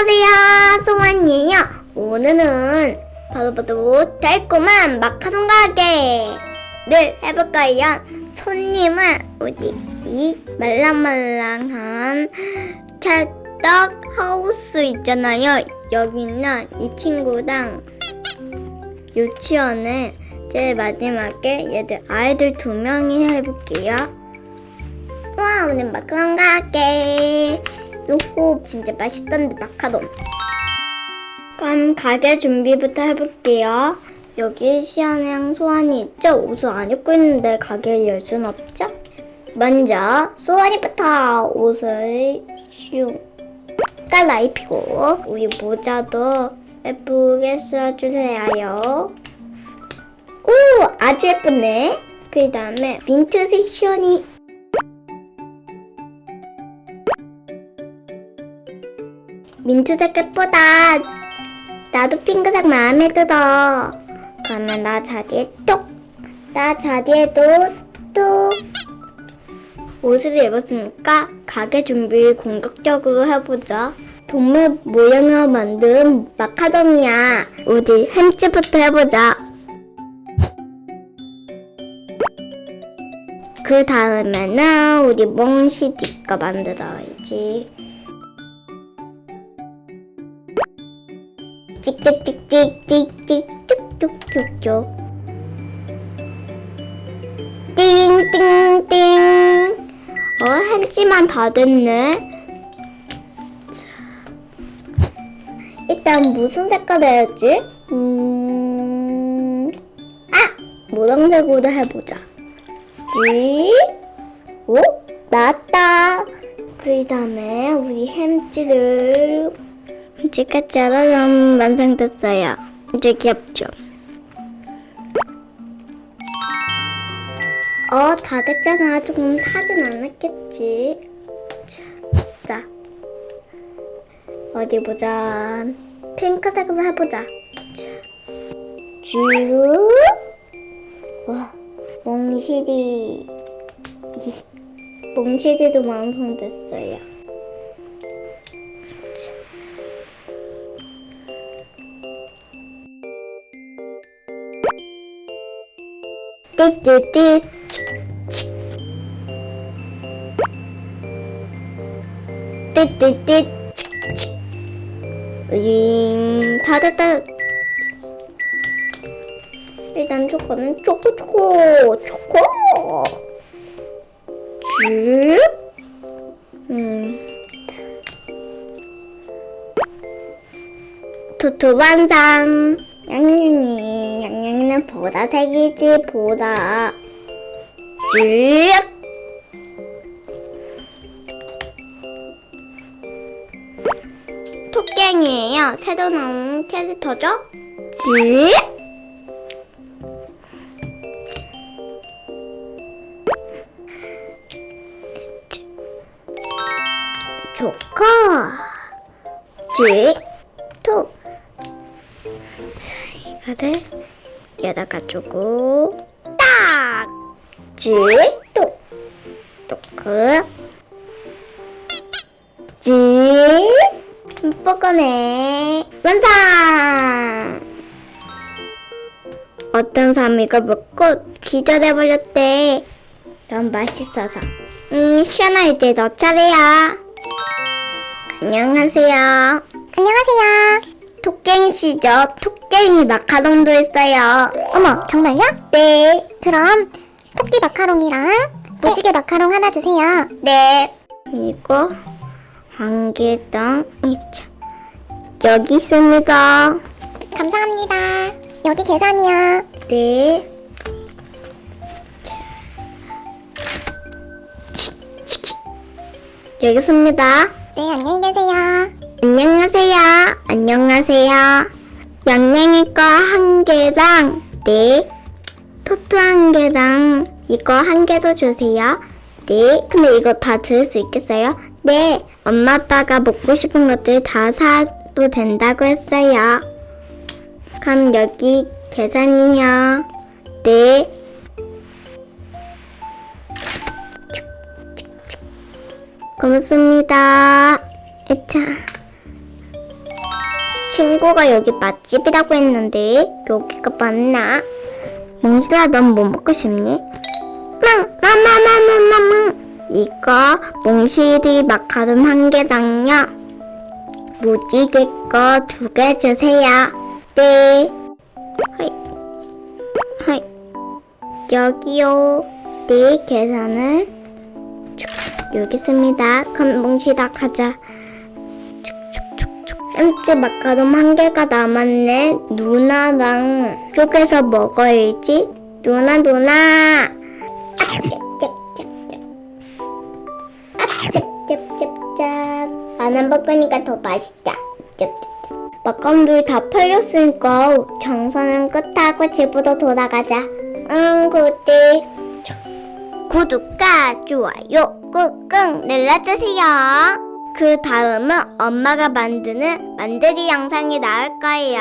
안녕하세요, 송환이에요. 오늘은 바로바로 달콤한 마카롱 가게를 해볼 거예요. 손님은 우리 이 말랑말랑한 찰떡 하우스 있잖아요. 여기는 이 친구랑 유치원에 제일 마지막에 얘들 아이들 두 명이 해볼게요. 와 오늘 마카롱 가게 요호 진짜 맛있던데 마카롱. 그럼 가게 준비부터 해볼게요. 여기 시안이랑 소환이 있죠? 옷을 안 입고 있는데 가게를 열순 없죠? 먼저 소환이부터 옷을 슝. 깔라입히고 우리 모자도 예쁘게 써주세요. 오 아주 예쁘네. 그 다음에 민트색 시원이 민트색 예쁘다. 나도 핑크색 마음에 들어. 그러면 나 자리에 톡. 나 자리에도 톡. 옷을 입었으니까 가게 준비 공격적으로 해보자. 동물 모양으로 만든 마카롱이야. 우리 햄찌부터 해보자. 그 다음에는 우리 몽시디 거 만들어야지. 찍찍찍찍찍찍 쭉쭉쭉쭉 띵띵띵 어 한지만 다 됐네 자, 일단 무슨 색깔 해야지? 음... 아! 노란색으로 해보자 지? 오? 나왔다 그 다음에 우리 햄찌를 햄찌가 짜라란 완성됐어요 이제 귀엽죠? 어, 다 됐잖아. 조금 타진 않았겠지. 자, 자. 어디 보자. 핑크색으로 해보자. 자. 쭉. 와, 몽실이. 몽실이도 완성됐어요. 띠띠띠. 띠띠띠. 으잉, 다 됐다. 일단 초코는 초코, 초코. 쭉. 음. 토토 완성. 양양이, 양양 이는 보라색이지, 보라. 쭉. 토깽이에요. 새로 나온 캐릭터죠? 쭉. 조커. 쭉. 톡. 자, 이거를 주고 딱! 쭉! 톡! 토크 쭉! 뽀뽀네 완성! 어떤 사람이 이걸 먹고 기절해버렸대 너무 맛있어서 음 시원아 이제 너 차례야 안녕하세요 안녕하세요 토깽이 시죠? 토깽이 마카롱도 있어요. 어머, 정말요? 네, 그럼 토끼 마카롱이랑 무지개 마카롱 하나 주세요. 네. 이거 한 개당. 여기 있습니다. 감사합니다. 여기 계산이요. 네. 여기 있습니다. 네, 안녕히 계세요. 안녕하세요. 안녕하세요. 양양이 거 한 개랑 네. 토토 한 개랑 이거 한 개 더 주세요. 네. 근데 이거 다 들을 수 있겠어요? 네. 엄마 아빠가 먹고 싶은 것들 다 사도 된다고 했어요. 그럼 여기 계산이요. 네. 고맙습니다. 자, 친구가 여기 맛집이라고 했는데 여기가 맞나? 몽실아 넌 뭐 먹고 싶니? 망! 마마마마마망! 이거 몽실이 마카롱 한 개당요. 무지개 거 두 개 주세요. 네. 하이. 하이. 여기요. 네 계산을. 쭉, 여기 있습니다. 그럼 몽실아 가자 햄찌 마카롱 한 개가 남았네. 누나랑 쪼개서 먹어야지. 누나, 누나. 짭짭짭짭짭. 안한 볶으니까 더 맛있다. 짭짭짭. 마카롱들이 다 팔렸으니까 장사는 끝하고 집으로 돌아가자. 응, 그때. 구독과 좋아요 꾹꾹 눌러주세요. 그 다음은 엄마가 만드는 만들기 영상이 나올 거예요.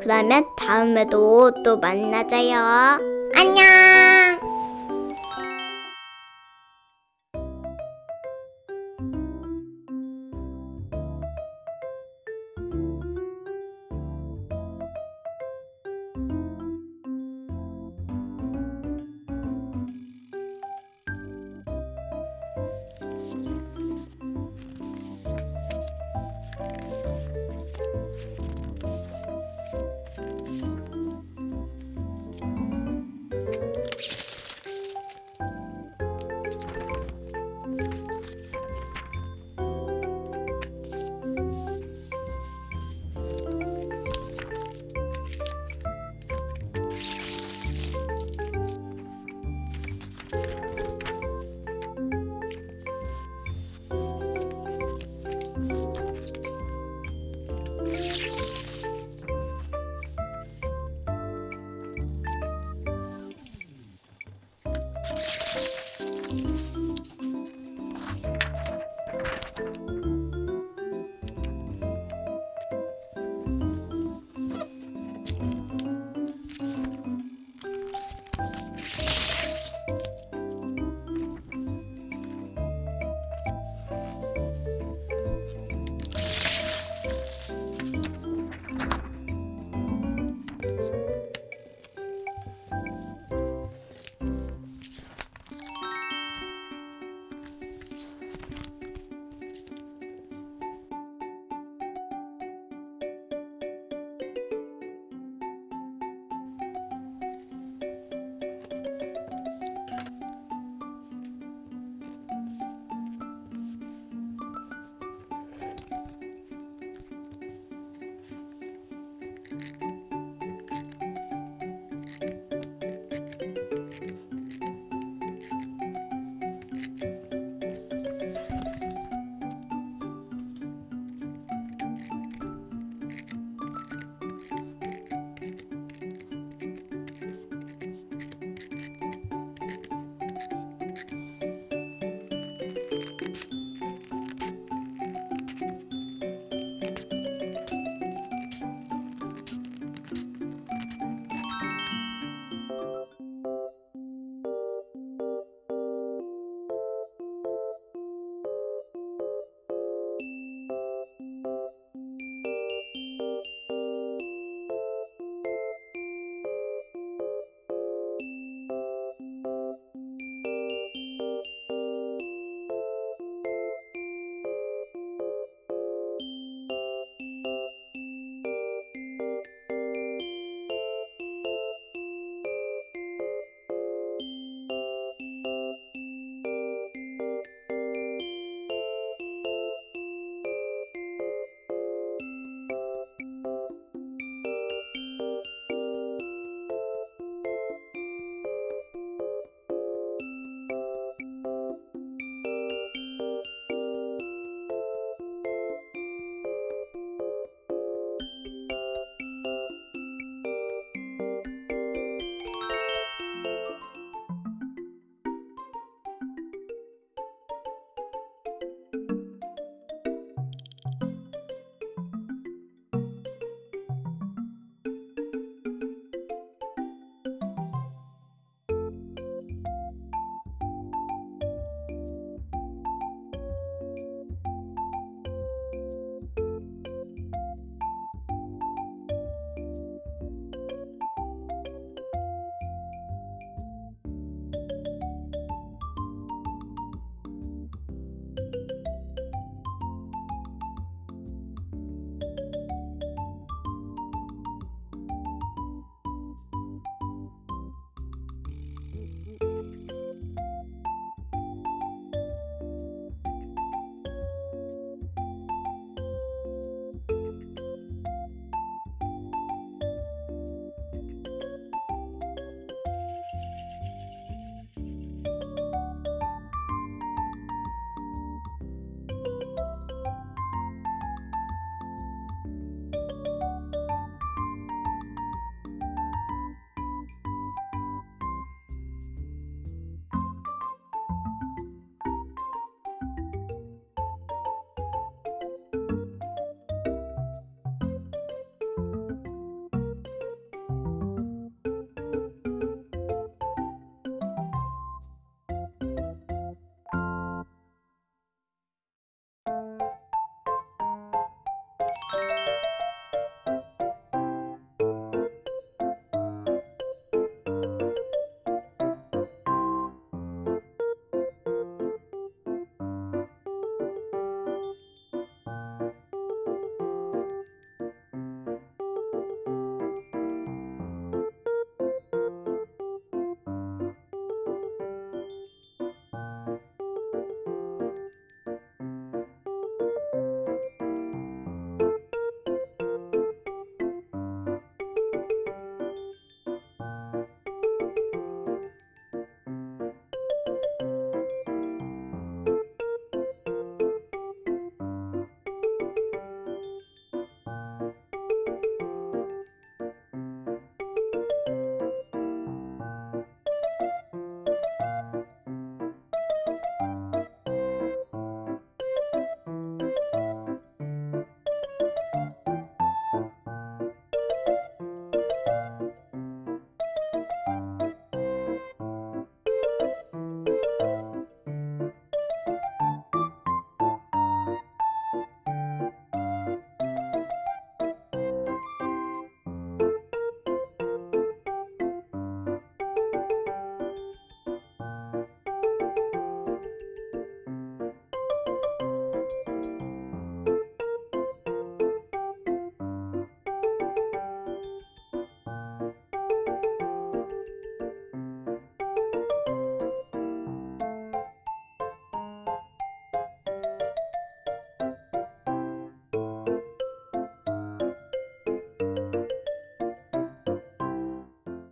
그러면 다음에도 또 만나자요. 안녕!